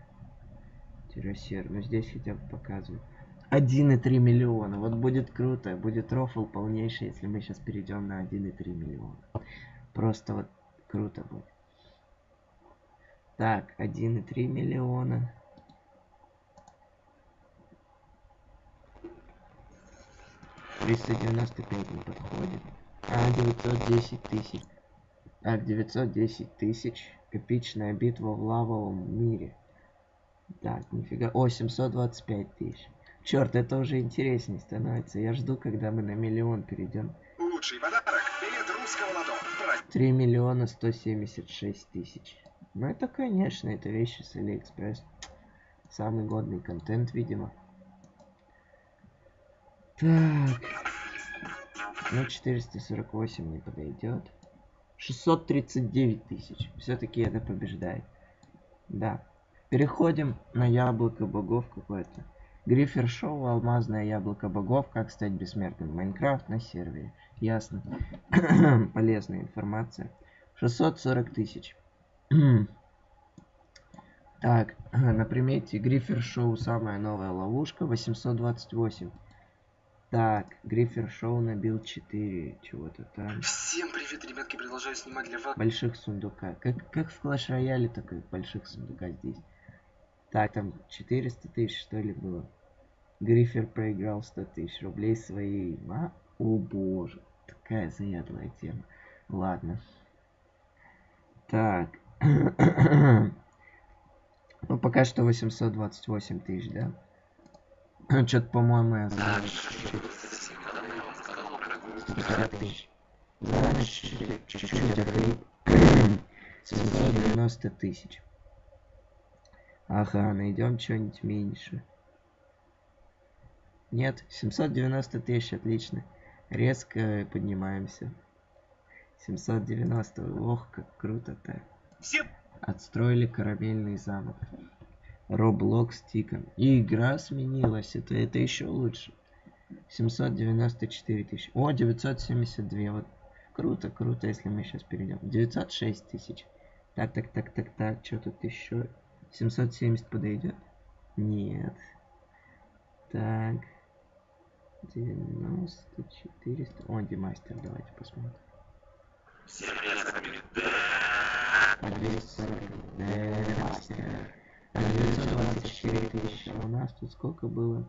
Террасер. Ну, здесь хотя бы показывают. 1,3 миллиона. Вот будет круто. Будет рофл полнейший, если мы сейчас перейдем на 1,3 миллиона. Просто вот круто будет. Так, 1,3 миллиона. Триста девяносто пять не подходит. А, 910 тысяч. Так, 910 тысяч. Эпичная битва в лавовом мире. Так, нифига. О, 725 тысяч. Черт, это уже интереснее становится. Я жду, когда мы на миллион перейдем. Лучший подарок билет русского лото. Праздник 3 миллиона 176 тысяч. Ну это, конечно, это вещи с Алиэкспресс. Самый годный контент, видимо. Так. Ну, 448 не подойдет. 639 тысяч. Все-таки это побеждает. Да. Переходим на яблоко богов какое-то. Грифер Шоу, алмазное яблоко богов, как стать бессмертным. Майнкрафт на сервере. Ясно. [coughs] Полезная информация. 640 тысяч. так, на примете Грифер Шоу самая новая ловушка. 828. Так, Грифер Шоу набил 4 чего-то там. Всем привет, ребятки, продолжаю снимать для вас. Больших сундука. Как, как в Clash Royale, только больших сундука здесь. Так, там 400 тысяч, что ли, было. Грифер проиграл 100 тысяч рублей своей. А? О боже, такая заядлая тема. Ладно. Так. [coughs] ну, пока что 828 тысяч, да? [laughs] Что-то, по-моему, я знаю. 150 тысяч. Ладно, чуть-чуть, охрип. 790 тысяч. Ага, найдем что-нибудь меньше. Нет, 790 тысяч, отлично. Резко поднимаемся. 790, ох, как круто-то. Отстроили корабельный замок. Roblox Tickon. И игра сменилась, это, это еще лучше. 794 тысячи. О, 972, вот. Круто, круто, если мы сейчас перейдем. 906 тысяч. Так, так, так, так, так, что тут еще? 770 подойдет? Нет. Так. 90, 400. О, демастер, давайте посмотрим. А 240. Демастер. А 924 тысячи. А у нас тут сколько было?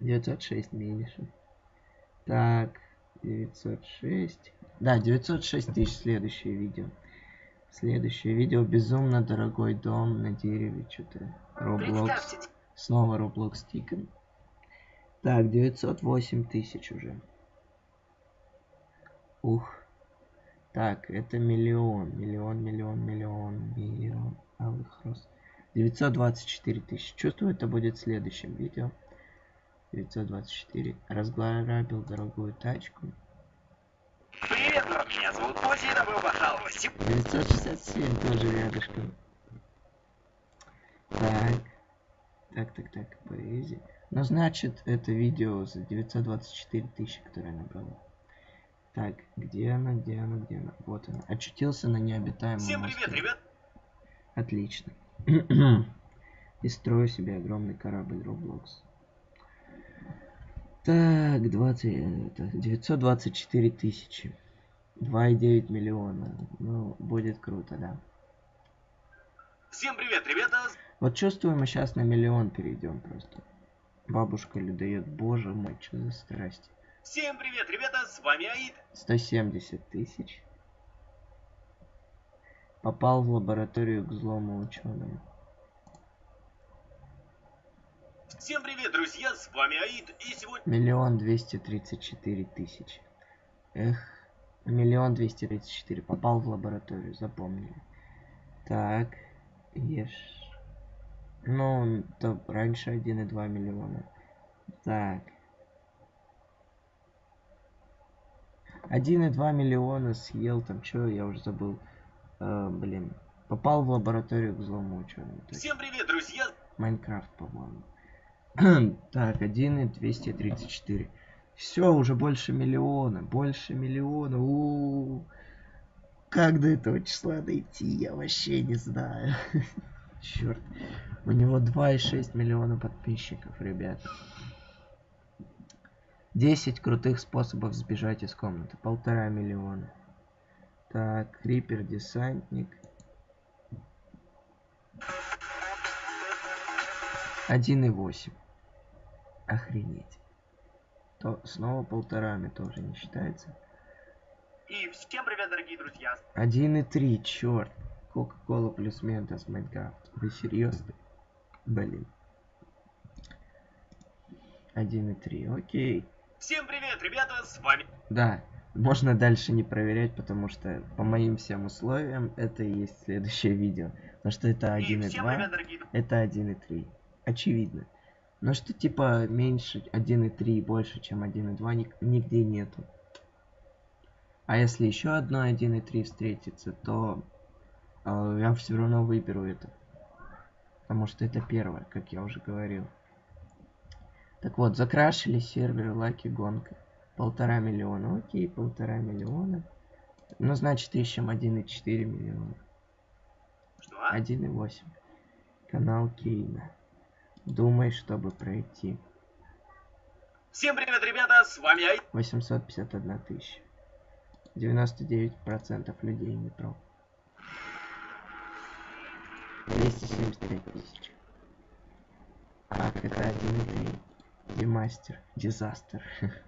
906 меньше. Так, 906. Да, 906 тысяч следующее видео. Следующее видео безумно дорогой дом на дереве. Что-то Roblox. Снова Roblox Ticket. Так, 908 тысяч уже. Ух. Так, это миллион. Миллион, миллион, миллион, миллион. Алых роз. 924 тысячи. Чувствую, это будет в следующем видео. 924. Разграбил дорогую тачку. Привет, народ, меня зовут Ози, и добро пожаловать. Сем- 967 тоже рядышком. Так. Так, так, так, поэзия. Ну, значит, это видео за 924 тысячи, которое набрало. Так, где она, где она, где она? Вот она. Очутился на необитаемом Всем привет, острове. ребят. Отлично. И строю себе огромный корабль Roblox. Так, 20, это, 924 тысячи. 2,9 миллиона. Ну, будет круто, да. Всем привет, ребята. Вот чувствую, мы сейчас на миллион перейдем просто. Бабушка людоед, боже мой, что за страсть. Всем привет, ребята, с вами Аид. 170 тысяч. Попал в лабораторию к злому ученому. Всем привет, друзья, с вами Аид, и сегодня... Миллион двести тридцать четыре тысячи. Эх, миллион двести тридцать четыре. Попал в лабораторию, запомнили. Так, ешь. Ну, то раньше 1,2 миллиона. Так. 1,2 миллиона съел там, что я уже забыл. Э, блин. Попал в лабораторию к злому, что Всем привет, друзья! Майнкрафт, по-моему. [clears throat] так, 1 и 234. Все, уже больше миллиона. Больше миллиона. У -у -у. Как до этого числа дойти, я вообще не знаю. [laughs] Черт. У него 2,6 миллиона подписчиков, ребят. 10 крутых способов сбежать из комнаты. Полтора миллиона. Так, Крипер, десантник. 1,8. Охренеть. То снова полторами тоже не считается. И всем привет, дорогие друзья. 1,3, черт. Кока-кола плюс Ментос Майнкрафт. Вы серьезно? Блин. 1,3, окей. Всем привет, ребята, с вами... Да, можно дальше не проверять, потому что по моим всем условиям это и есть следующее видео. Потому что это И всем 1,2, привет, дорогие друзья. это 1,3. Очевидно. Но что типа меньше 1,3 и больше, чем 1,2 ник- нигде нету. А если еще одно 1,3 встретится, то э, я все равно выберу это. Потому что это первое, как я уже говорил. Так вот, закрашили сервер Лаки Гонка. Полтора миллиона. Окей, полтора миллиона. Ну, значит, ищем 1,4 миллиона. Что? 1,8. Канал Кейна. Думай, чтобы пройти. Всем привет, ребята, с вами Аид. 851 тысяча. 99% людей метро. 275 тысяч. Так, это 1,3. Демастер. Дизастер. [laughs]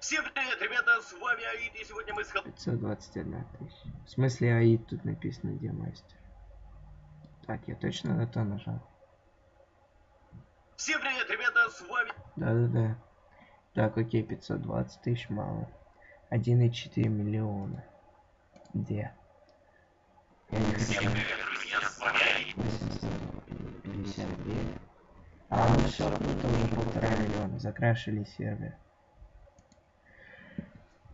Всем привет, ребята, с вами Аид, и сегодня мы с... Хел- 521 тысяча. В смысле АИД тут написано Демастер. Так, я точно на то нажал. Всем привет, ребята, с вами... Да-да-да. Так, окей, 520 тысяч мало. 1,4 миллиона. Где? Я не хочу. 859. А, ну все равно тоже полтора миллиона. Закрашили сервер.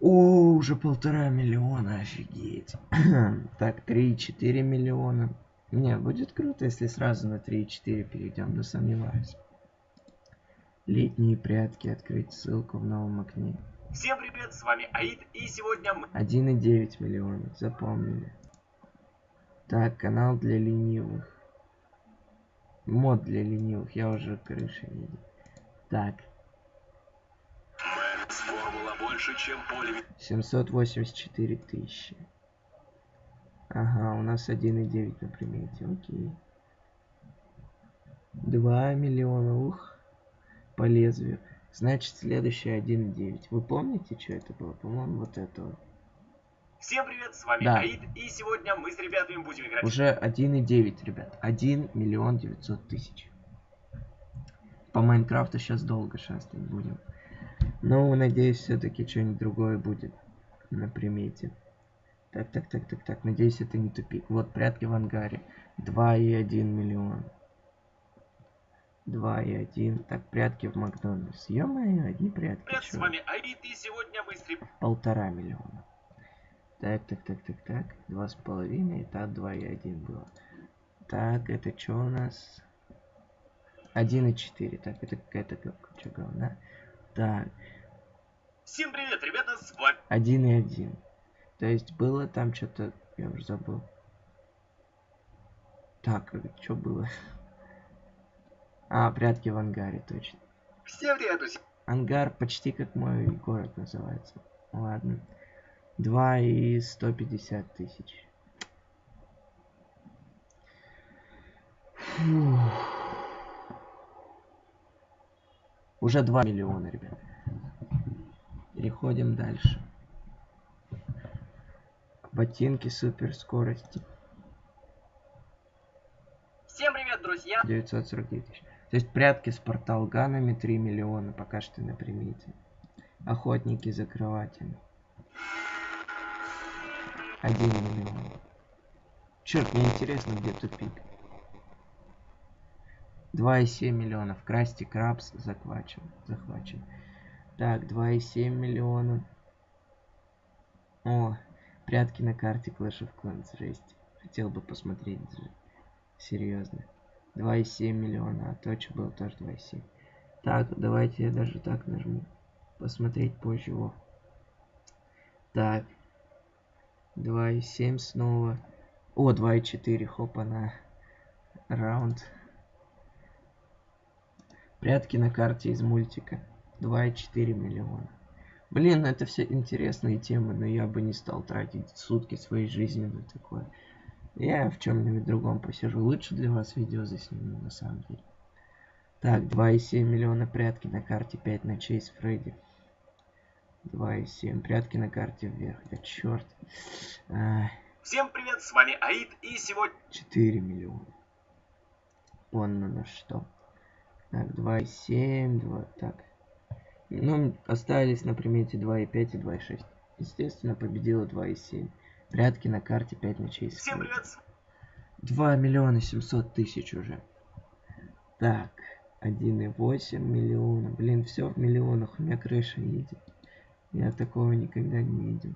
О, уже полтора миллиона, офигеть. [clears throat] так, 3,4 миллиона. Не, будет круто, если сразу на 3,4 перейдем, но сомневаюсь. Летние прятки, открыть ссылку в новом окне. Всем привет, с вами Аид, и сегодня мы... 1,9 миллионов, запомнили. Так, канал для ленивых. Мод для ленивых, я уже крыши видел. Так, больше, чем поле. 784 тысячи. Ага, у нас 1,9 на примете, окей. 2 миллиона, ух, по лезвию. Значит, следующее 1,9. Вы помните, что это было? По-моему, вот это вот. Всем привет, с вами Да. Аид, и сегодня мы с ребятами будем играть... Уже 1,9, ребят. 1 миллион 900 тысяч. По Майнкрафту сейчас долго шастать будем. Ну, надеюсь, все-таки что-нибудь другое будет на примете. Так, так, так, так, так. Надеюсь, это не тупик. Вот прятки в ангаре. 2,1 миллион. 2,1. Так, прятки в Макдональдс. Ё-моё, одни прятки. Привет, с вами Аид, и сегодня мы с ребятами... полтора миллиона. Так, так, так, так, так. Два с половиной, так, два и один было. Так, это что у нас? Один и четыре. Так, это какая-то говна. Так, Всем привет, ребята, с вами... один и один. То есть было там что-то, я уже забыл. Так, что было? А, прятки в ангаре, точно. Всем привет, друзья. Ангар почти как мой город называется. Ладно. 2 и 150 тысяч. Фух. Уже 2 миллиона, ребят. Переходим дальше. Ботинки супер скорости. Всем привет, друзья. 949 тысяч. То есть прятки с порталганами 3 миллиона пока что на примете. Охотники за кроватями. 1 миллион. Черт, мне интересно, где тупик. 2,7 миллионов. Красти Крабс захвачен. захвачен. Так, 2,7 миллиона. О, прятки на карте Clash of Clans. Жесть. Хотел бы посмотреть. Серьезно. 2,7 миллиона. А то, что было тоже 2,7. Так, давайте я даже так нажму. Посмотреть позже его. Так. 2,7 снова. О, 2,4. Хопа на раунд. Прятки на карте из мультика. 2,4 миллиона. Блин, ну это все интересные темы, но я бы не стал тратить сутки своей жизни на такое. Я в чем-нибудь другом посижу. Лучше для вас видео засниму, на самом деле. Так, 2,7 миллиона прятки на карте 5 ночей с Фредди. 2,7 прятки на карте вверх. Да черт. А, Всем привет, с вами Аид, и сегодня... 4 миллиона. На на что. Так, 2,7, 2, так. Ну, остались на примете 2,5 и 2,6. Естественно, победила 2,7. Прятки на карте 5 ночей. Всем привет, 2 миллиона 700 тысяч уже. Так, 1,8 миллиона. Блин, все в миллионах. У меня крыша едет. Я такого никогда не видел.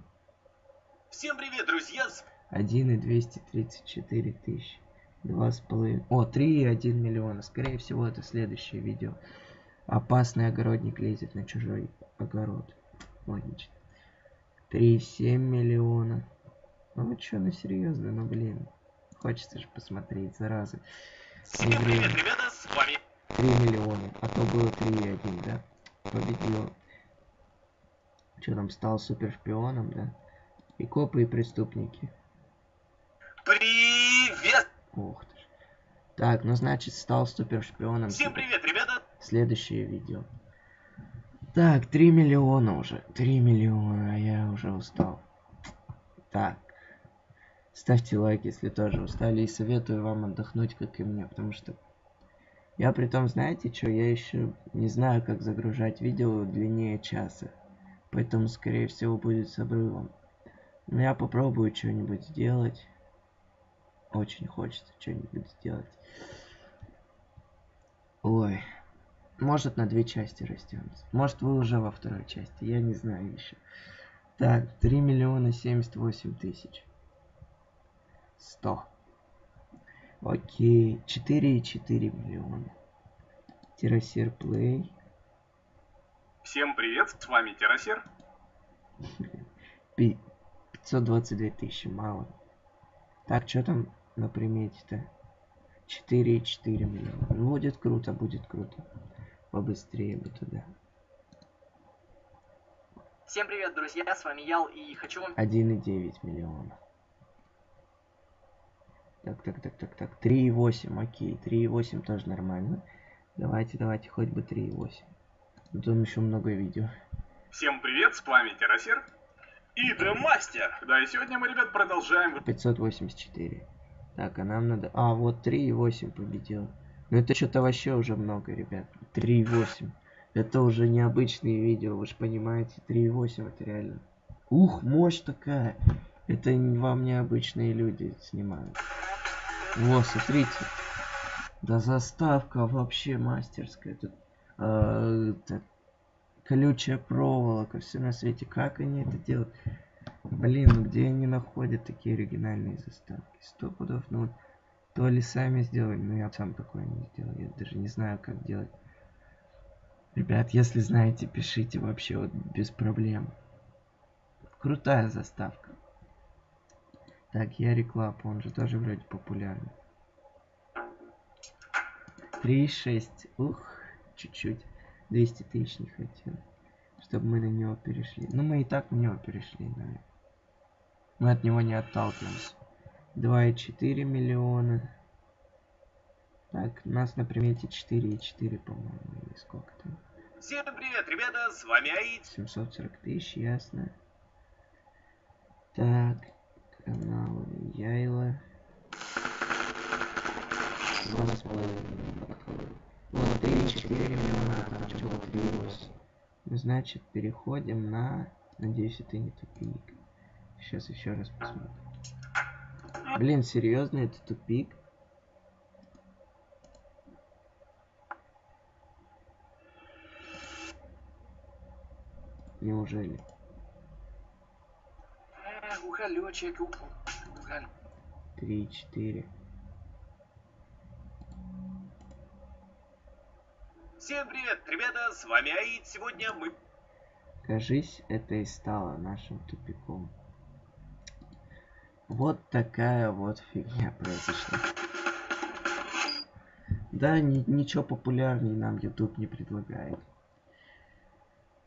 всем привет, друзья, с 1,234 тысячи. Два с половиной. О, 3,1 миллиона. Скорее всего, это следующее видео. Опасный огородник лезет на чужой огород. Логично. 3,7 миллиона. Ну, что, ну серьезно, ну блин. Хочется же посмотреть, зараза. Всем привет, ребята, с вами 3 миллиона. А то было 3,1, да? Победил. Что там, стал супер шпионом, да? И копы, и преступники. Ух ты ж. Так, ну значит стал супер шпионом. Всем привет, ребята! Следующее видео. Так, 3 миллиона уже. 3 миллиона, а я уже устал. Так. Ставьте лайк, если тоже устали. И советую вам отдохнуть, как и мне, потому что... Я при том, знаете что, я еще не знаю, как загружать видео длиннее часа. Поэтому, скорее всего, будет с обрывом. Но я попробую что-нибудь сделать. Очень хочется что-нибудь сделать. Ой. Может на две части растянется. Может вы уже во второй части. Я не знаю еще. Так, 3 миллиона 78 тысяч. 100. Окей. 4,4 миллиона. Террасер Плей. Всем привет, с вами Террасер. Пи- 522 тысячи. Мало. Так, что там на примете-то? 4,4 миллиона. Ну, будет круто, будет круто. Побыстрее бы туда. Всем привет, друзья, с вами Ял, и хочу вам 1,9 миллиона. Так, так, так, так, так. 3,8, окей. 3,8 тоже нормально. Давайте, давайте, хоть бы 3,8. Потом еще много видео. Всем привет, с вами Террасер. И The Мастер! Да, и сегодня мы, ребят, продолжаем 584. Так, а нам надо... А, вот 3,8 победил. Ну это что-то вообще уже много, ребят. 3,8. Это уже необычные видео, вы же понимаете. 3,8 это реально. Ух, мощь такая. Это вам необычные люди снимают. Во, смотрите. Да заставка вообще мастерская. Тут э, это, колючая проволока, все на свете. Как они это делают? Блин, ну где они находят такие оригинальные заставки? Сто пудов, ну вот то ли сами сделали, но я сам такое не сделал. Я даже не знаю, как делать. Ребят, если знаете, пишите вообще вот без проблем. Крутая заставка. Так, я Клап, он же тоже вроде популярный. 3,6. Ух, чуть-чуть. 200 тысяч не хотел. Чтобы мы на него перешли. Ну, мы и так на него перешли, наверное. Мы от него не отталкиваемся. 2,4 миллиона. Так, у нас на примете 4,4, по-моему, или сколько там. Всем привет, ребята, с вами Аид. 740 тысяч, ясно. Так, канал Яйла. Два с половиной. Два 4 миллиона, там что-то 3,8. Ну, Значит, переходим на... Надеюсь, это не тупик. Сейчас еще раз посмотрим. Блин, серьезно, это тупик? Неужели? Уголь. Три, четыре. Всем привет, ребята, с вами Аид. Сегодня мы Кажись, это и стало нашим тупиком. Вот такая вот фигня произошла. Да, ни- ничего популярней нам YouTube не предлагает.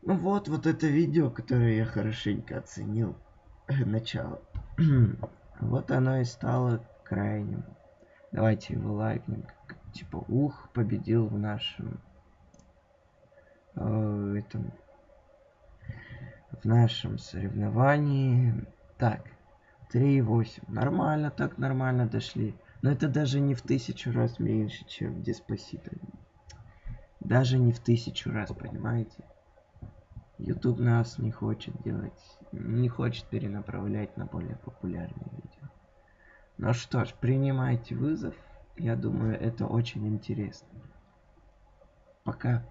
Ну вот, вот это видео, которое я хорошенько оценил. Начало. [clears throat] вот оно и стало крайним. Давайте его лайкнем. Типа, ух, победил в нашем... э, этом в нашем соревновании. Так, 3,8. Нормально, так нормально дошли. Но это даже не в тысячу раз меньше, чем в Деспасито. Даже не в тысячу раз, понимаете? YouTube нас не хочет делать, не хочет перенаправлять на более популярные видео. Ну что ж, принимайте вызов. Я думаю, это очень интересно. Пока.